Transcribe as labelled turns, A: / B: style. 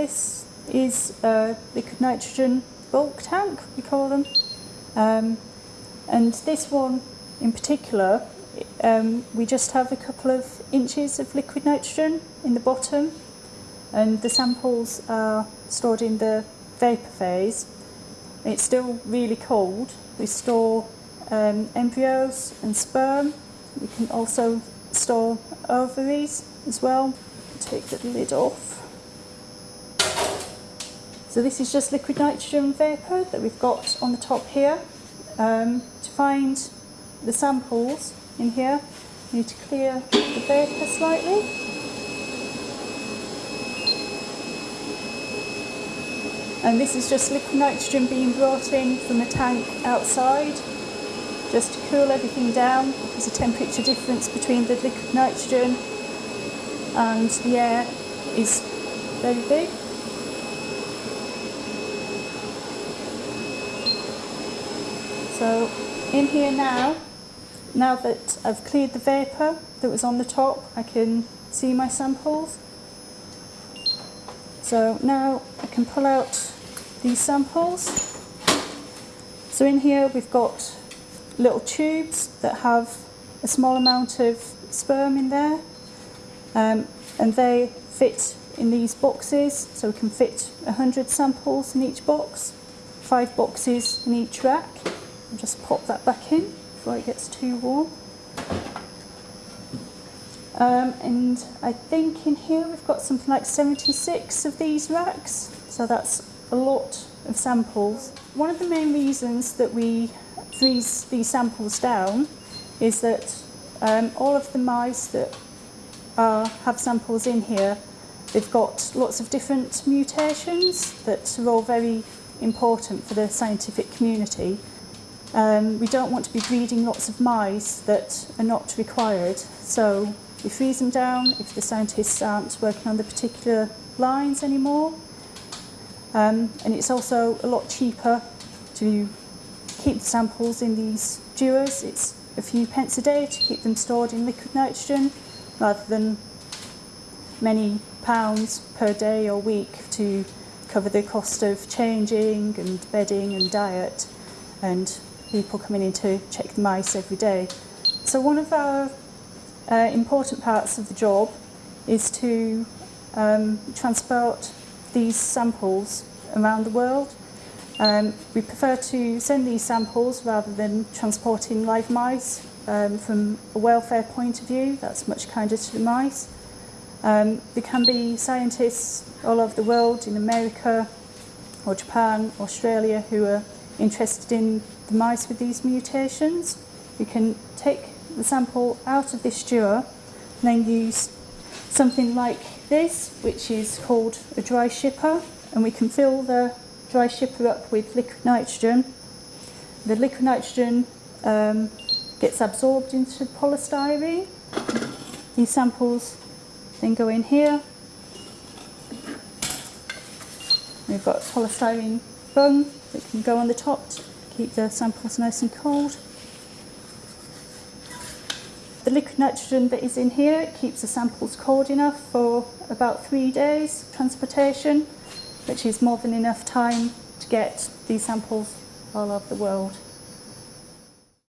A: this is a liquid nitrogen bulk tank, we call them. Um, and this one in particular, um, we just have a couple of inches of liquid nitrogen in the bottom and the samples are stored in the vapour phase. It's still really cold. We store um, embryos and sperm. We can also store ovaries as well. Take the lid off. So this is just liquid nitrogen vapour that we've got on the top here. Um, to find the samples in here, you need to clear the vapour slightly. And this is just liquid nitrogen being brought in from a tank outside just to cool everything down. There's a temperature difference between the liquid nitrogen and the air is very big. So in here now, now that I've cleared the vapour that was on the top, I can see my samples. So now I can pull out these samples. So in here we've got little tubes that have a small amount of sperm in there um, and they fit in these boxes so we can fit 100 samples in each box, five boxes in each rack. Just pop that back in before it gets too warm. Um, and I think in here we've got something like 76 of these racks, so that's a lot of samples. One of the main reasons that we freeze these samples down is that um, all of the mice that are, have samples in here, they've got lots of different mutations that are all very important for the scientific community. Um, we don't want to be breeding lots of mice that are not required, so we freeze them down if the scientists aren't working on the particular lines anymore. Um, and it's also a lot cheaper to keep the samples in these dewars. It's a few pence a day to keep them stored in liquid nitrogen rather than many pounds per day or week to cover the cost of changing and bedding and diet and people coming in to check the mice every day. So one of our uh, important parts of the job is to um, transport these samples around the world. Um, we prefer to send these samples rather than transporting live mice um, from a welfare point of view. That's much kinder to the mice. Um, there can be scientists all over the world, in America or Japan, Australia, who are interested in the mice with these mutations. We can take the sample out of this dewar and then use something like this, which is called a dry shipper, and we can fill the dry shipper up with liquid nitrogen. The liquid nitrogen um, gets absorbed into polystyrene. These samples then go in here. We've got polystyrene bung that can go on the top to keep the samples nice and cold. The liquid nitrogen that is in here it keeps the samples cold enough for about three days transportation, which is more than enough time to get these samples all over the world.